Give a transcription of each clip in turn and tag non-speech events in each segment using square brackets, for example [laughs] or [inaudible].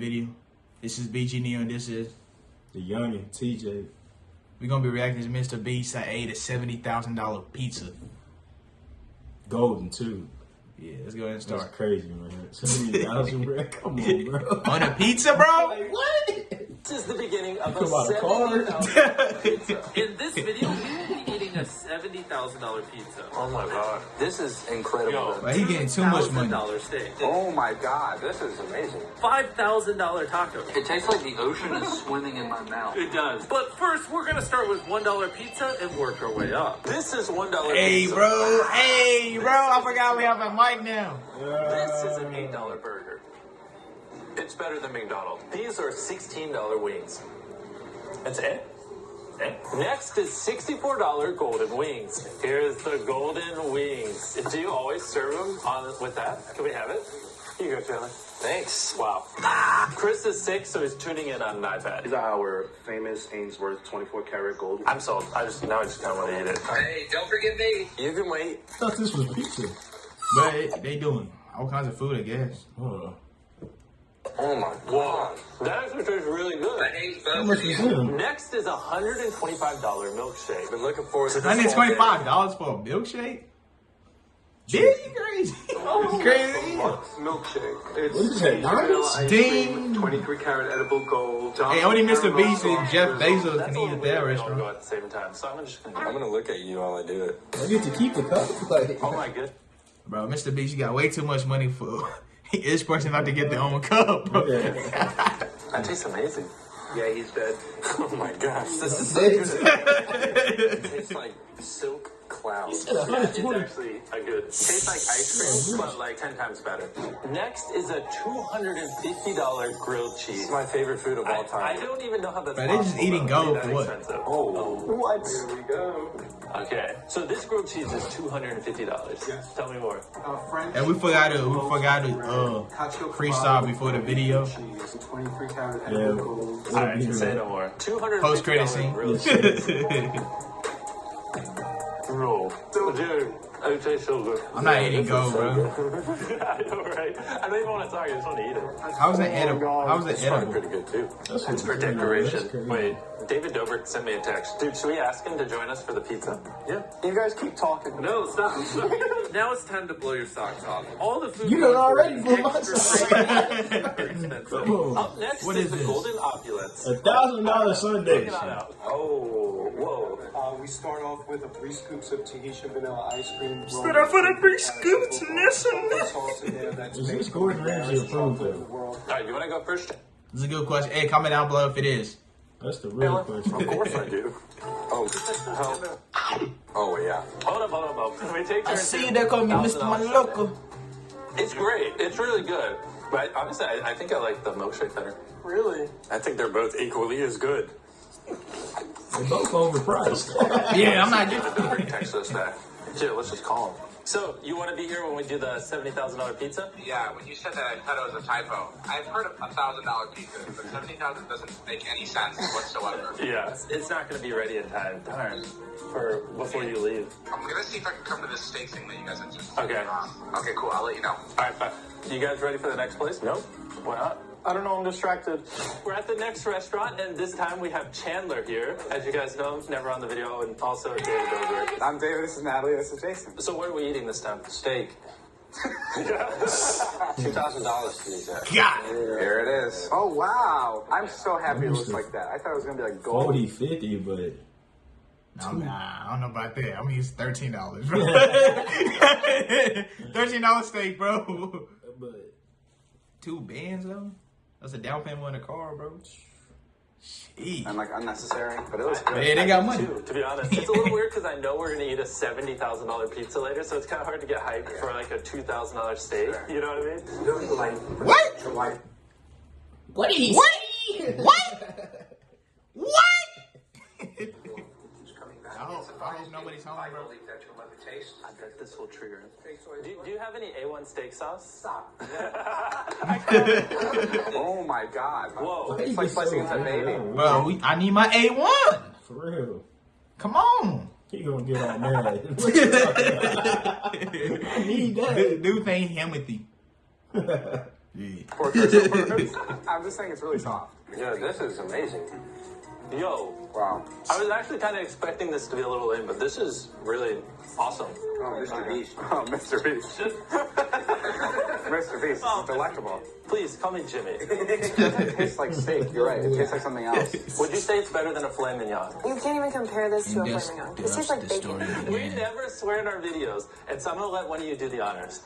video. This is BG Neo and this is The youngin, TJ. we're gonna be reacting to Mr. Beast. I ate a seventy thousand dollar pizza. Golden too. Yeah, let's go ahead and That's start. crazy, man. Seventy thousand, bro. [laughs] Come on, bro. On a pizza, bro? [laughs] What? This is the beginning of Come a seventy thousand dollar pizza. [laughs] In this video, $70,000 pizza. Oh my god. This is incredible. But he getting too much money. $1,000 steak. Oh my god, this is amazing. $5,000 taco. It tastes like the ocean is swimming in my mouth. It does. But first, we're gonna start with $1 pizza and work our way up. This is $1 Hey, pizza. bro. Hey, bro. I forgot we have a mic now. This is an $8 burger. It's better than McDonald's. These are $16 wings. That's it? Next is $64 golden wings. Here's the golden wings. Do you always serve them on with that? Can we have it? Here you go, Taylor. Thanks. Wow. Chris is sick, so he's tuning in on an iPad. These are our famous Ainsworth 24 karat gold. I'm sold. I just now I just kind of want to eat it. Hey, don't forget me. You can wait. I thought this was pizza. But they doing all kinds of food, I guess. Hold on. Oh my Whoa, that actually tastes really good. hate How both much of was Next is a $125 milkshake. Been looking forward to this. Hundred all day. twenty-five dollars for a milkshake? Dude, you crazy? [laughs] Oh you crazy? Milkshake. It's What is that, vanilla diamonds? ice Ding. 23 karat edible gold. Hey, only Mr. Beast and Jeff Bezos That's can eat at weird. that restaurant. go at the same time, so I'm just gonna. I'm gonna look at you while I do it. I get to keep the cup. Like, Oh my good. Bro, Mr. Beast, you got way too much money for each person not to get their own cup, bro. [laughs] That tastes amazing. Yeah, he's dead. [laughs] Oh my gosh, this is so [laughs] good. It tastes like silk clouds. Yeah, it's actually a good. Tastes like ice cream, but like ten times better. Next is a two hundred and fifty dollar grilled cheese. It's my favorite food of all time. I don't even know how that's Bro, they just possible, eating though, to gold that for expensive. Oh, what? Here we go. Okay, so this grilled cheese is two hundred and fifty dollars. Yes. Tell me more. Uh, French. And we forgot to we forgot to uh Cacio freestyle kebab before the video. cheese, 23 karat Yeah. edible gold. All right, say no more. Two hundred post credit scene. grilled cheese. [laughs] Bro, dude, it tastes so. I'm not eating gold, bro. [laughs] I know, right? I don't even want to talk. I just want to eat it. How's it edible? How's it it's probably edible? Oh pretty good too. That's It's for decoration. Wait, David Dobrik sent me a text. Dude, should we ask him to join us for the pizza? Yeah. You guys keep talking. No, stop. [laughs] now it's time to blow your socks off. All the food. You done already is blew my socks very [laughs] expensive. Come on. Up next What is, is the this? golden opulence. A thousand dollar Sunday. Check it out. Oh, whoa. Uh, we start off with a three scoops of Tahitian vanilla ice cream. Start off with a three scoops, listen. Sauce in there that's Is this Gordon Ramsay rarest approved, chocolate in though? the world. All right, you want to go first? This is a good question. Hey, comment down below if it is. That's the real Of question. Of course I do. [laughs] Oh, oh yeah. Hold up, hold up, hold up. We take I see here? you there call me Mr. $1,000 Maloko. It's great. It's really good. But honestly, I, I think I like the milkshake better. Really? I think they're both equally as good. They're both overpriced. [laughs] Yeah, I'm not David getting Dobrik texted us that. Dude, let's just call him. So, you want to be here when we do the $70,000 pizza? Yeah, when you said that, I thought it was a typo. I've heard of a thousand dollar pizza, but seventy thousand doesn't make any sense whatsoever. [laughs] Yeah. It's not going to be ready in time. Darn. For before you leave. I'm gonna see if I can come to this steak thing that you guys have just. Okay. Um, okay, cool. I'll let you know. All right, bye. You guys ready for the next place? Nope. Why not? I don't know. I'm distracted. We're at the next restaurant, and this time we have Chandler here. As you guys know, never on the video, and also David Dobrik. I'm David, this is Natalie, this is Jason. So, what are we eating this time? Steak. [laughs] Two thousand dollars to these guys. God. Here it is. Oh, wow. I'm so happy it looks like that. I thought it was going to be like gold. 40, 50, but No, nah, I don't know about that. I'm gonna use thirteen dollars, bro. [laughs] thirteen dollar steak, bro. but Two bands though. That's a down payment on a car, bro. Jeez. And like unnecessary, but it was good. Man, they got money. Too, to be honest, it's a little weird because I know we're gonna eat a seventy thousand dollar pizza later, so it's kind of hard to get hyped for like a two thousand dollar steak. You know what I mean? What? What did he what? What? [laughs] What? I hope, I hope nobody's home, bro. I bet this will trigger him. Do, do you have any A1 steak sauce? Stop. [laughs] [laughs] Oh my god. Whoa. It's like slicing into a baby. Bro, we, I need my A1. for real. Come on. He gonna get all [laughs] mad. What you talking about? I need that. Dude, dude ain't Timothy. Yeah. Pork ribs. I'm just saying it's really soft. Yeah, this is amazing. Yo, Wow. I was actually kind of expecting this to be a little lame, but this is really awesome. Oh, Mr. Beast. [laughs] Oh, Mr. Beast. [laughs] Mr. Beast. This is oh. delectable. Please call me Jimmy. [laughs] It tastes like steak. You're right. It tastes like something else. Would you say it's better than a filet mignon? You can't even compare this to a That's, filet mignon. that's This tastes like bacon. story of the We never swear in our videos, and so I'm gonna let one of you do the honors.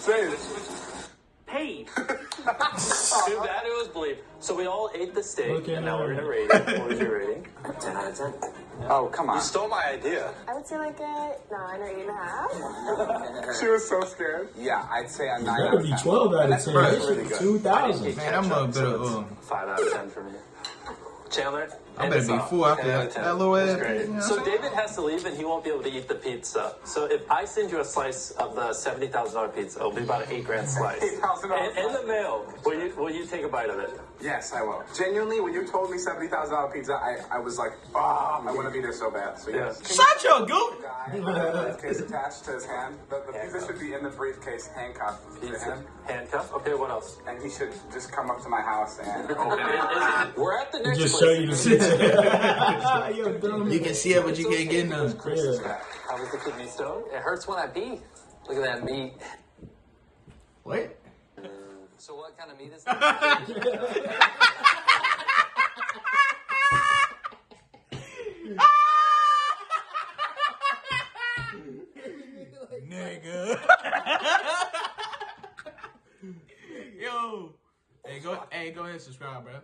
Say it. Paid. [laughs] Too bad it was bleep. So we all ate the steak, Look at and now we're her. gonna rate it. What was your rating? [laughs] 10 out of 10. Oh, come on. You stole my idea. I would say like a nine or eight and a half. [laughs] She was so scared. Yeah, I'd say a 9 That'd be 12 out of 10. really, really good. 2,000. Man, I'm a better. So Um, five out of ten for me. Chandler, I end better us be off. full after 10 out that, of 10. that little That's ass. you know So what I'm saying? David has to leave, and he won't be able to eat the pizza. So if I send you a slice of the seventy thousand dollar pizza, it'll be about an eight grand [laughs] slice. $8,000 In, in the mail, will you will you take a bite of it? Yes, I will. Genuinely, when you told me $70,000 pizza, I, I was like, ah, I want to be there so bad. So, yes. Shut your goop. Guy briefcase attached to his hand. The, the pizza should be in the briefcase, handcuffed to him. handcuff. Okay, what else? And he should just come up to my house and [laughs] open And it. is it- we're at the next Just place. show you the pizza. Yo, dumb. [laughs] You can see it, but you can't get none. Yeah. How was the kidney stone? It hurts when I pee. Look at that meat. What? So what kind of meat is that? [laughs] Nigga. Yo. Hey, go. Hey, go ahead and subscribe, bro.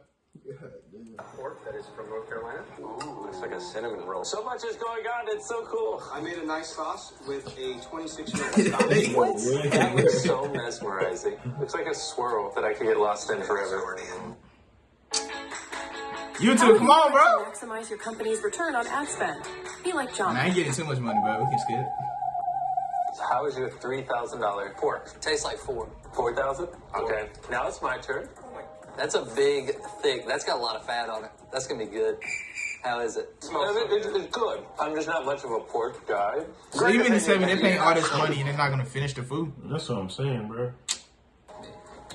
Pork that is from North Carolina. Ooh, looks like a cinnamon roll. So much is going on. It's so cool. I made a nice sauce with a 26 year old [laughs] Scottish. That looks so mesmerizing. Looks like a swirl that I could get lost in forever. You YouTube, come on, bro. Maximize your company's return on ad spend. Be like John. Man, I ain't getting too much money, bro. We can skip. So how is your three thousand dollar pork? Tastes like four. Four thousand? Okay. Now it's my turn. That's a big, thick. That's got a lot of fat on it. That's gonna be good. How is it? It- it- it's good. I'm just not much of a pork guy. So you mean to tell me they paying all this money and they're not gonna finish the food? That's what I'm saying, bro.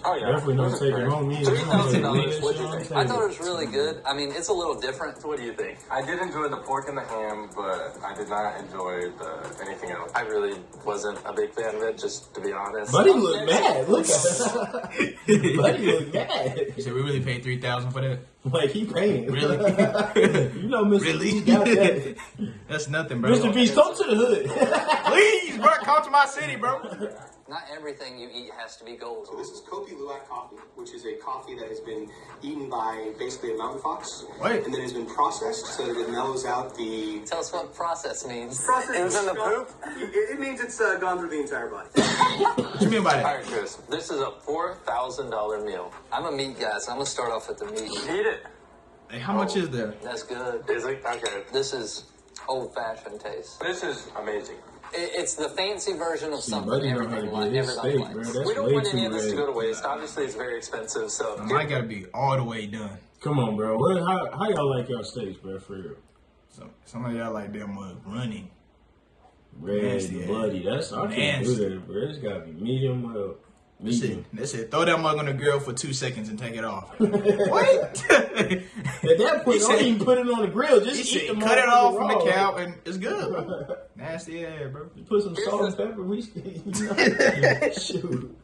Oh yeah. Definitely not taking home either. $3,000. What'd you think? I thought it was really good. I mean, it's a little different. What do you think? I did enjoy the pork and the ham, but I did not enjoy the anything else. I really wasn't a big fan of it, just to be honest. Buddy look mad. Look at him. [laughs] Buddy look mad. You said we really paid three thousand for that? Like he paying. Really? [laughs] you know, Mr. Really? Beast got that. [laughs] That's nothing, bro. Mr. Beast, come to the hood. Please, bro, come to my city, bro. Not everything you eat has to be gold. So this is Kopi Luwak coffee, which is a coffee that has been eaten by basically a mountain fox. Wait. And then has been processed so that it mellows out the. Tell us what process means. Process It was in the poop? It, it means it's uh, gone through the entire body. What do you mean by that? right, Chris. This is a four thousand dollar meal. I'm a meat guy, so I'm gonna start off with the meat. Eat it. Hey, how much is there? That's good. Is it okay? This is old-fashioned taste. This is amazing. It, it's the fancy version of See, something Buddy know how to everybody, get like, his everybody steak, likes. bro. That's We don't way want any of this to go to red. waste. Obviously, it's very expensive. So I gotta be all the way done. Come on, bro. What, how, how y'all like y'all steaks, bro? For real. So some of y'all like that mug uh, running. Red, Nasty, bloody. That's I can't do that, bro. It's gotta be medium well. They said, Medium. they said throw that mug on the grill for two seconds and take it off. [laughs] what? [laughs] At that point, don't even put it on the grill. Just eat said cut it off from the cow and it's good. [laughs] Nasty ass, bro. Put some salt and pepper. We you know, shoot.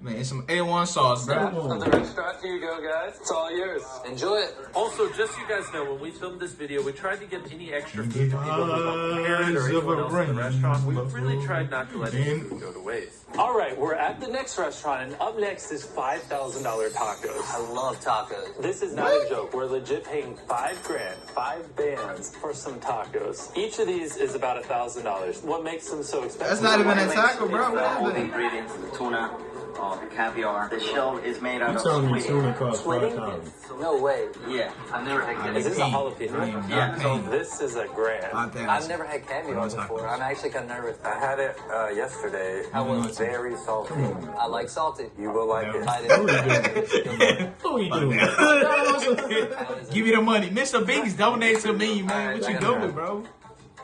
Man, some A1 sauce, bro. of the restaurant, here you go, guys. It's all yours. Enjoy it. Also, just so you guys know, when we filmed this video, we tried to get any extra food to people who were parent or anyone else in the restaurant. We really tried not to let any food go to waste. All right, we're at the next restaurant, and up next is five thousand dollar tacos. I love tacos. This is not a joke. We're legit paying five grand, five bands for some tacos. Each of these is about a thousand dollars. What makes them so expensive? That's not even a taco, bro. What is it? ingredients, the tuna, the caviar. The shell is made out You of telling me squid. tuna costs five thousand? No way. Yeah, I've never had Is this a jalapeno? Yeah, Yeah. So this is a grand. Five thousand. I've never had caviar before. I'm actually kind of nervous. I had it uh, yesterday. I was? Very salty. I like salty. You will like it. I [laughs] What didn't. are you doing? [laughs] [laughs] Give me the money. Mr. Biggs donate to me, man. What you doing, bro?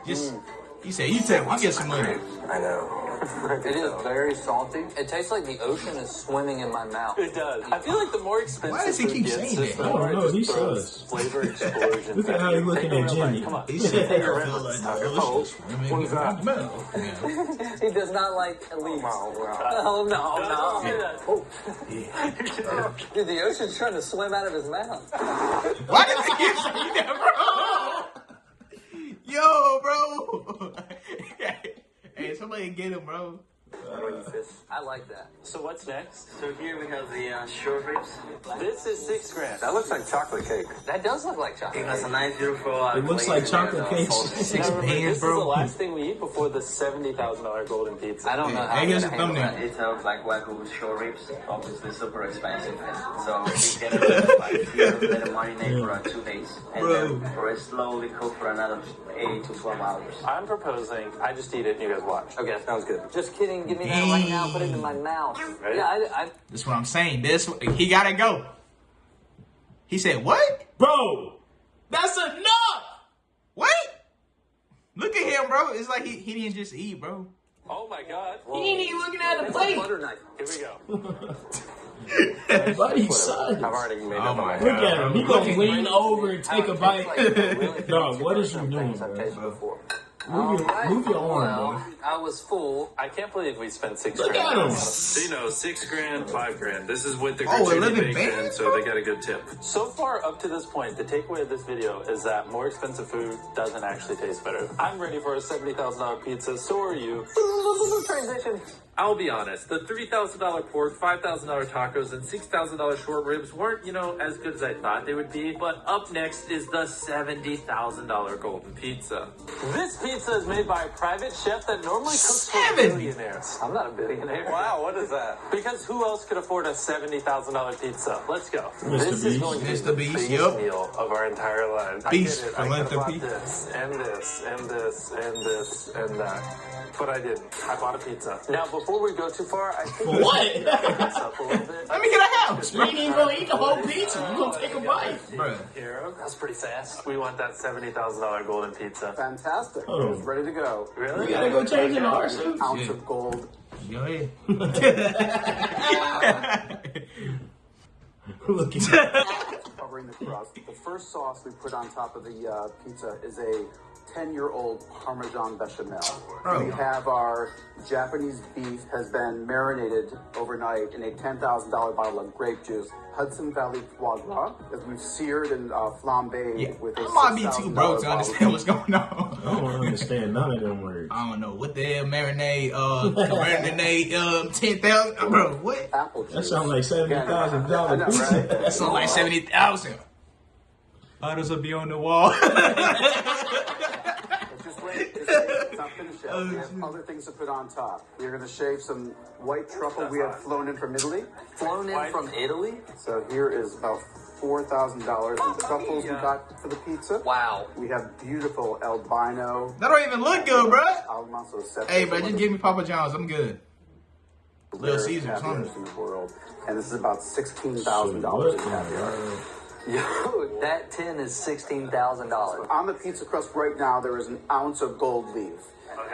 Just, you say you take, you get some money. I know. [laughs] It is very salty. It tastes like the ocean is swimming in my mouth. It does. I feel like the more expensive Why does he keep saying just that? the I more don't it know, he throws says. flavor [laughs] explosions. Look at how he's looking at. Jimmy. Come on. He said, Take a I real feel bite. like Stop the your ocean's pose. swimming What is that? [laughs] He does not like leaves. Wow, wow. Oh no, Don't no. Oh. Dude, the ocean's trying to swim out of his mouth. Why does he keep saying that, bro? Yo, bro. Somebody get him, bro. I like that. So what's next? So here we have the uh, short ribs. This is six grand. That looks like chocolate cake. That does look like chocolate. It has a nice, beautiful. Uh, It looks like chocolate cake. Six Now, remember, bands, this is the bro. last thing we eat before the seventy thousand dollar golden pizza. I don't know how I'm here's gonna the handle thumbnail. that. It looks like wagyu short ribs. Obviously, super expensive. So [laughs] we get it like here, let it marinate for uh, two days, and Bro. then for it slowly cook for another eight to twelve hours. I'm proposing I just eat it and you guys watch. Okay, sounds good. Just kidding. Give me that right now. Put it in my mouth. Ready? Yeah, I, I, That's what I'm saying. This he gotta go. He said, "What? Bro, that's enough. What? Look at him, bro. It's like he, he didn't just eat, bro. Oh my god. He ain't even looking at the it's a plate. butter knife. Here we go. [laughs] Buddy, son. I've already made Oh up my my Look at him. He gonna lean over and take a bite. tastes like [laughs] really Dog, what is you different doing, things I've bro? Tasted before. Move your, Alright. move your arm, Well, bro. I was full. I can't believe we spent six Look grand. at him. So you know, six grand, five grand. This is with the Oh, gratuity 11 baked in, so they got a good tip. So far up to this point, the takeaway of this video is that more expensive food doesn't actually taste better. I'm ready for a seventy thousand dollar pizza. So are you. [laughs] Transition. I'll be honest, the three thousand dollar pork, five thousand dollar tacos, and six thousand dollar short ribs weren't, you know, as good as I thought they would be. But up next is the seventy thousand dollar golden pizza. This pizza is made by a private chef that normally cooks for Seven. billionaires. I'm not a billionaire. Wow, what is that? Because who else could afford a seventy thousand dollar pizza? Let's go. Mr. This is Beast. going to be Mr. the Beast, biggest yup. meal of our entire lives. Beast, I get it. I could bought this and this and this and this and that, but I didn't. I bought a pizza. Now, before we go too far, I think we What? should pick this up a little bit. Let me get a house, You bro. ain't even gonna eat the whole pizza. You gonna take a bite. Bro. That's pretty fast. We want that seventy thousand dollar golden pizza. Fantastic. Oh. It's ready to go. Really? We gotta go change in the Ounce Yeah. of gold. Go ahead. [laughs] Look at covering the crust. The first sauce we put on top of the uh, pizza is a 10-year-old Parmesan bechamel. Bro. We have our Japanese beef has been marinated overnight in a $10,000 bottle of grape juice. Hudson Valley foie gras that we've seared and uh, flambéed Yeah. with a I might be too broke to understand what's going on. I don't understand none of them words. I don't know what the hell marinade, uh, marinade, um, ten thousand, bro. What? Apple juice. That sounds like seventy thousand dollars. dollar right? That sounds like seventy thousand. Others will be on the wall. [laughs] Just wait, just wait. It's not finished yet. We have other things to put on top. We're going to shave some white truffle we have [laughs] flown in from Italy. Flown in from Italy? So here is about $4,000 in truffles we got for the pizza. Wow. We have beautiful albino. that don't even look good, bro. Almanzo Hey, bro, just give me Papa John's. I'm good. Little Caesars, caviars huh? in the world. And this is about $16,000 in the caviar. [laughs] Yo, that tin is sixteen thousand dollars. On the pizza crust right now, there is an ounce of gold leaf.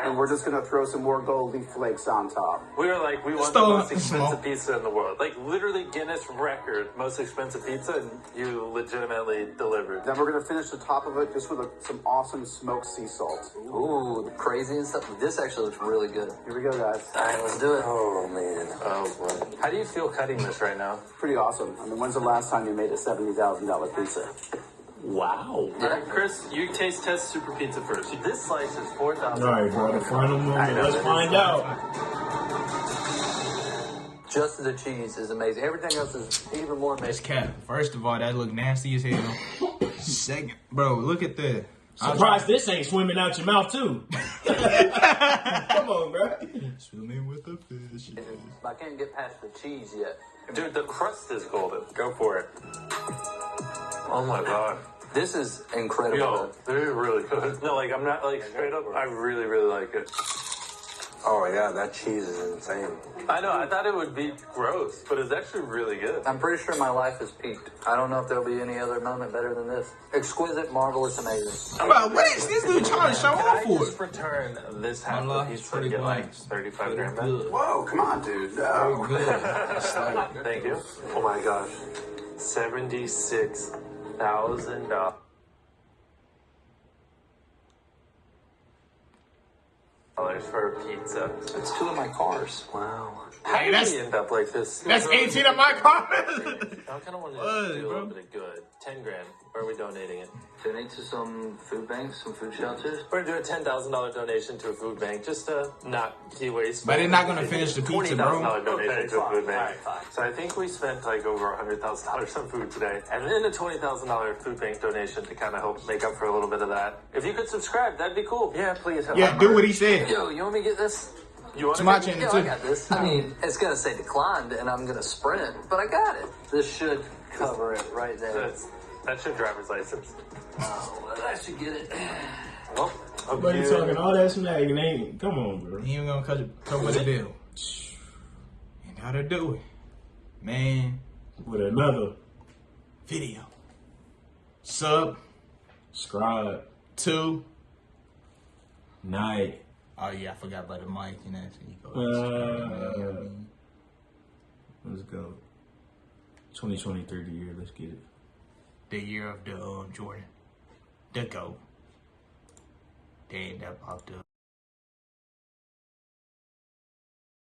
And we're just going to throw some more gold leaf flakes on top. We were like, we want Stole the most expensive pizza in the world. Like literally Guinness record, most expensive pizza, and you legitimately delivered. Then we're going to finish the top of it just with a, some awesome smoked sea salt. Ooh, the crazy and stuff. This actually looks really good. Here we go, guys. All right, let's do it. Oh man. Oh boy. How do you feel cutting this right now? Pretty awesome. I mean, when's the last time you made a $70,000 pizza? Wow. All right, Chris, you taste test super pizza first. This slice is four thousand. All right, bro. The final I moment. Let's find out. Just the cheese is amazing. Everything else is even more That's amazing. cap. First of all, that look nasty as hell. Second, bro, look at the. Surprised this ain't swimming out your mouth too. [laughs] Come on, bro. Swimming with the fish. I can't get past the cheese yet. Dude, the crust is golden. Go for it. Oh my god. This is incredible. Yo, they're really good. No, like I'm not like straight up. I really, really like it. Oh yeah, that cheese is insane. I know. I thought it would be gross, but it's actually really good. I'm pretty sure my life has peaked. I don't know if there'll be any other moment better than this. Exquisite, marvelous, amazing. Bro, what is this dude trying to show Can off I for? just return this half Allah, of pizza pretty and get like 35 grand back? Good. Whoa, come on, dude. No. [laughs] Thank you. Oh my gosh. Seventy-six thousand dollars for a pizza. It's two of my cars. Wow. Hey, How did that's- we end up like this? That's 18 of my cars. I kind of want to do a little bit of good. Ten grand. Where are we donating it? Donate to some food banks, some food shelters. We're gonna do a ten thousand dollar donation to a food bank, just to not be wasteful. But they're not gonna finish the pizza, bro. thousand dollar donation Okay, to a fine, food bank. fine, fine. So I think we spent like over a hundred thousand dollars on food today, and then a twenty thousand dollar food bank donation to kind of help make up for a little bit of that. If you could subscribe, that'd be cool. Yeah, please. help. Yeah, do what he said. Yo, you want me to get this? You want To my to? channel Yo, I got this. I mean, it's gonna say declined, and I'm gonna sprint, but I got it. This should cover it right there. That's that's your driver's license. Oh, well, I should get it. Well, hope But you you- talking all that smack and ain't. Come on, bro. He ain't gonna cut come with the bill. And how to do it. Man, With another video. Sub scribe two. night. Oh yeah, I forgot about the mic and that. So you go. Uh, let's go. 2023 the year. Let's get it. the year of the um, Jordan. The GOAT. They ain't that about the